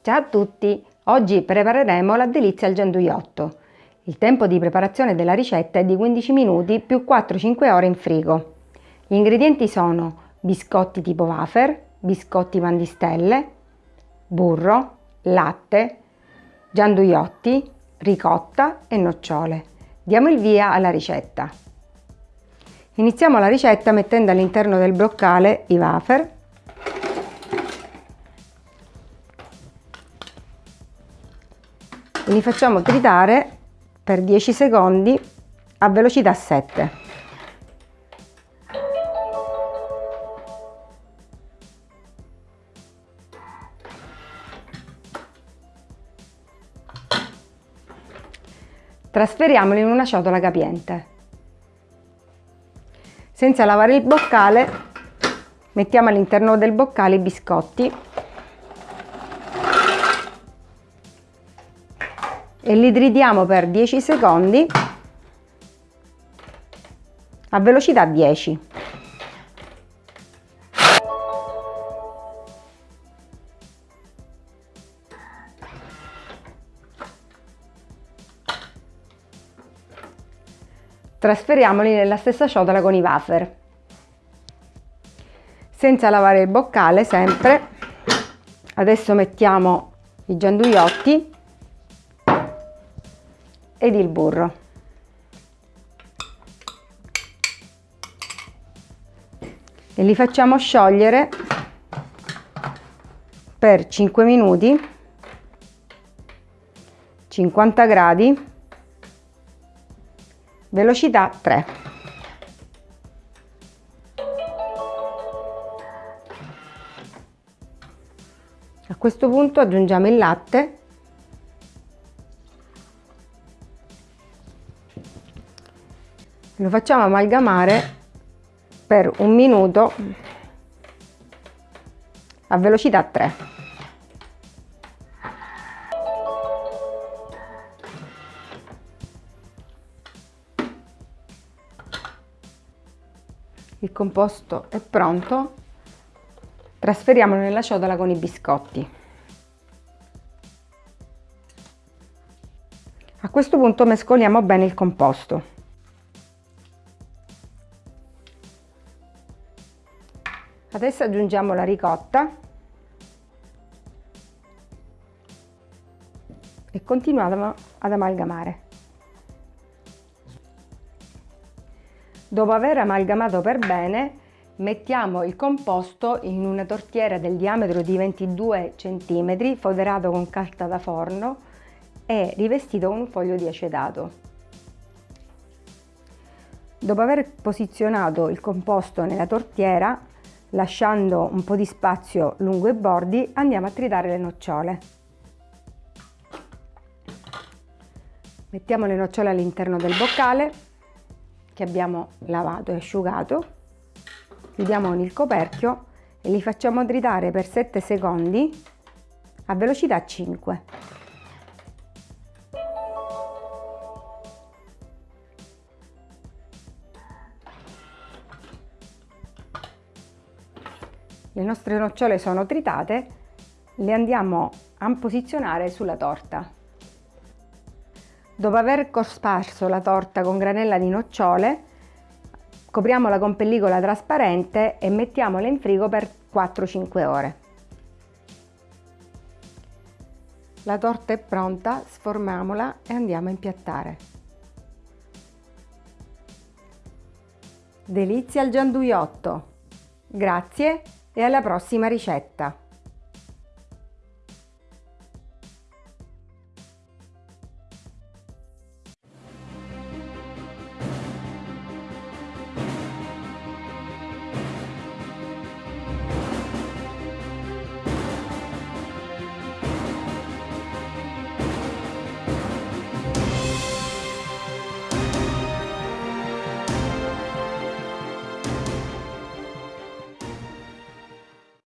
Ciao a tutti! Oggi prepareremo la delizia al gianduiotto. Il tempo di preparazione della ricetta è di 15 minuti più 4-5 ore in frigo. Gli ingredienti sono biscotti tipo wafer, biscotti mandistelle, burro, latte, gianduiotti, ricotta e nocciole. Diamo il via alla ricetta. Iniziamo la ricetta mettendo all'interno del bloccale i wafer li facciamo tritare per 10 secondi a velocità 7. Trasferiamoli in una ciotola capiente. Senza lavare il boccale, mettiamo all'interno del boccale i biscotti e li tritiamo per 10 secondi a velocità 10. Trasferiamoli nella stessa ciotola con i wafer. Senza lavare il boccale sempre, adesso mettiamo i gianduiotti ed il burro. E li facciamo sciogliere per 5 minuti, 50 gradi, velocità 3. A questo punto aggiungiamo il latte lo facciamo amalgamare per un minuto a velocità 3 il composto è pronto. Trasferiamolo nella ciotola con i biscotti. A questo punto mescoliamo bene il composto Adesso aggiungiamo la ricotta e continuiamo ad amalgamare. Dopo aver amalgamato per bene, mettiamo il composto in una tortiera del diametro di 22 cm, foderato con carta da forno e rivestito con un foglio di acetato. Dopo aver posizionato il composto nella tortiera, lasciando un po' di spazio lungo i bordi, andiamo a tritare le nocciole. Mettiamo le nocciole all'interno del boccale che abbiamo lavato e asciugato, chiudiamo con il coperchio e li facciamo tritare per 7 secondi a velocità 5. Le nostre nocciole sono tritate, le andiamo a posizionare sulla torta. Dopo aver cosparso la torta con granella di nocciole, copriamola con pellicola trasparente e mettiamola in frigo per 4-5 ore. La torta è pronta, sformiamola e andiamo a impiattare. Delizia al gianduiotto! Grazie e alla prossima ricetta!